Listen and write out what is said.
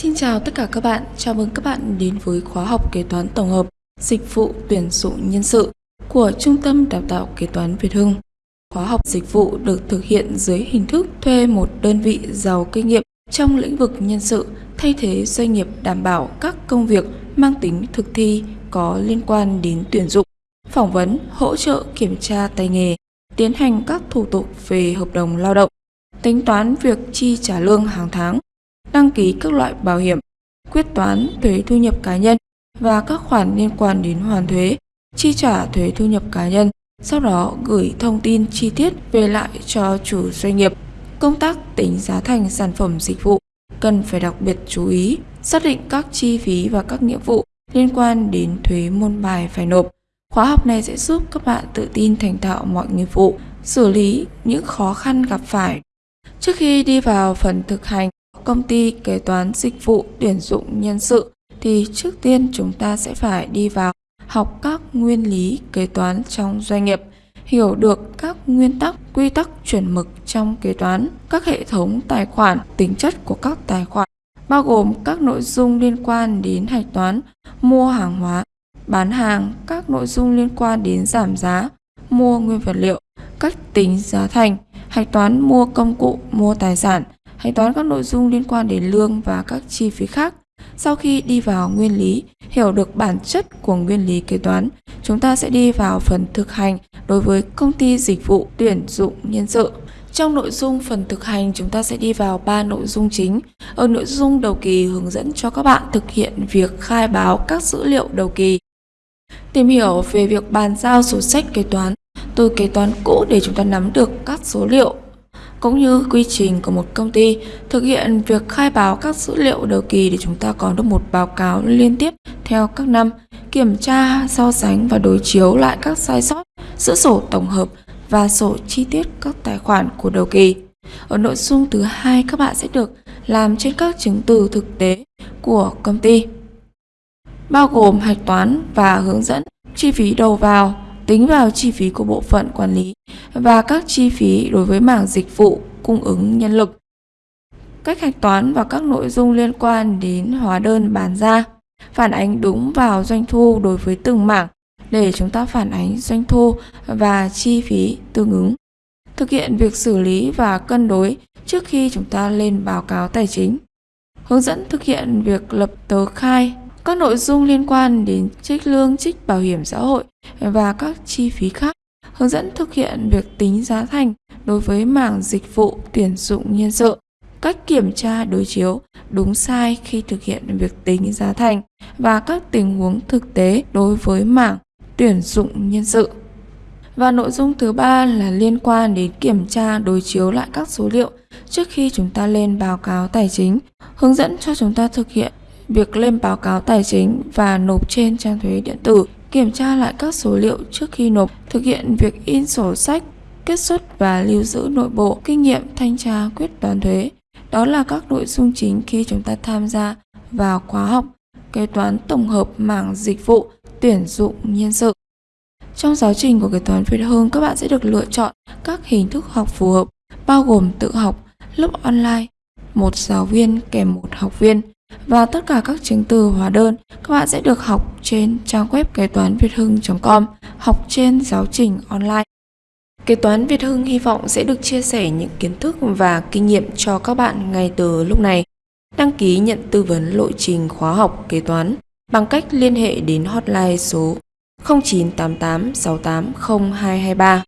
Xin chào tất cả các bạn, chào mừng các bạn đến với khóa học kế toán tổng hợp dịch vụ tuyển dụng nhân sự của Trung tâm Đào tạo Kế toán Việt Hưng. Khóa học dịch vụ được thực hiện dưới hình thức thuê một đơn vị giàu kinh nghiệm trong lĩnh vực nhân sự thay thế doanh nghiệp đảm bảo các công việc mang tính thực thi có liên quan đến tuyển dụng, phỏng vấn, hỗ trợ kiểm tra tay nghề, tiến hành các thủ tục về hợp đồng lao động, tính toán việc chi trả lương hàng tháng, đăng ký các loại bảo hiểm, quyết toán thuế thu nhập cá nhân và các khoản liên quan đến hoàn thuế, chi trả thuế thu nhập cá nhân, sau đó gửi thông tin chi tiết về lại cho chủ doanh nghiệp. Công tác tính giá thành sản phẩm dịch vụ cần phải đặc biệt chú ý, xác định các chi phí và các nghĩa vụ liên quan đến thuế môn bài phải nộp. Khóa học này sẽ giúp các bạn tự tin thành thạo mọi nghiệp vụ, xử lý những khó khăn gặp phải. Trước khi đi vào phần thực hành, công ty kế toán dịch vụ tuyển dụng nhân sự thì trước tiên chúng ta sẽ phải đi vào học các nguyên lý kế toán trong doanh nghiệp, hiểu được các nguyên tắc, quy tắc chuẩn mực trong kế toán, các hệ thống tài khoản, tính chất của các tài khoản, bao gồm các nội dung liên quan đến hạch toán, mua hàng hóa, bán hàng, các nội dung liên quan đến giảm giá, mua nguyên vật liệu, cách tính giá thành, hạch toán mua công cụ, mua tài sản, hạch toán các nội dung liên quan đến lương và các chi phí khác. Sau khi đi vào nguyên lý, hiểu được bản chất của nguyên lý kế toán, chúng ta sẽ đi vào phần thực hành đối với công ty dịch vụ tuyển dụng nhân sự. Trong nội dung phần thực hành, chúng ta sẽ đi vào 3 nội dung chính. Ở nội dung đầu kỳ hướng dẫn cho các bạn thực hiện việc khai báo các dữ liệu đầu kỳ. Tìm hiểu về việc bàn giao sổ sách kế toán từ kế toán cũ để chúng ta nắm được các số liệu cũng như quy trình của một công ty thực hiện việc khai báo các dữ liệu đầu kỳ để chúng ta có được một báo cáo liên tiếp theo các năm, kiểm tra, so sánh và đối chiếu lại các sai sót giữa sổ tổng hợp và sổ chi tiết các tài khoản của đầu kỳ. Ở nội dung thứ hai các bạn sẽ được làm trên các chứng từ thực tế của công ty, bao gồm hạch toán và hướng dẫn chi phí đầu vào, tính vào chi phí của bộ phận quản lý và các chi phí đối với mảng dịch vụ cung ứng nhân lực. Cách hạch toán và các nội dung liên quan đến hóa đơn bán ra, phản ánh đúng vào doanh thu đối với từng mảng để chúng ta phản ánh doanh thu và chi phí tương ứng. Thực hiện việc xử lý và cân đối trước khi chúng ta lên báo cáo tài chính. Hướng dẫn thực hiện việc lập tờ khai các nội dung liên quan đến trích lương, trích bảo hiểm xã hội và các chi phí khác. Hướng dẫn thực hiện việc tính giá thành đối với mảng dịch vụ tuyển dụng nhân sự. Cách kiểm tra đối chiếu đúng sai khi thực hiện việc tính giá thành và các tình huống thực tế đối với mảng tuyển dụng nhân sự. Và nội dung thứ ba là liên quan đến kiểm tra đối chiếu lại các số liệu trước khi chúng ta lên báo cáo tài chính, hướng dẫn cho chúng ta thực hiện việc lên báo cáo tài chính và nộp trên trang thuế điện tử, kiểm tra lại các số liệu trước khi nộp, thực hiện việc in sổ sách, kết xuất và lưu giữ nội bộ, kinh nghiệm thanh tra quyết toán thuế. Đó là các nội dung chính khi chúng ta tham gia vào khóa học kế toán tổng hợp mảng dịch vụ tuyển dụng nhân sự. Trong giáo trình của kế toán Việt Hương, các bạn sẽ được lựa chọn các hình thức học phù hợp, bao gồm tự học, lớp online, một giáo viên kèm một học viên, và tất cả các chứng từ hóa đơn các bạn sẽ được học trên trang web kế toán việt hưng.com, học trên giáo trình online. Kế toán Việt Hưng hy vọng sẽ được chia sẻ những kiến thức và kinh nghiệm cho các bạn ngay từ lúc này. Đăng ký nhận tư vấn lộ trình khóa học kế toán bằng cách liên hệ đến hotline số 0988 680223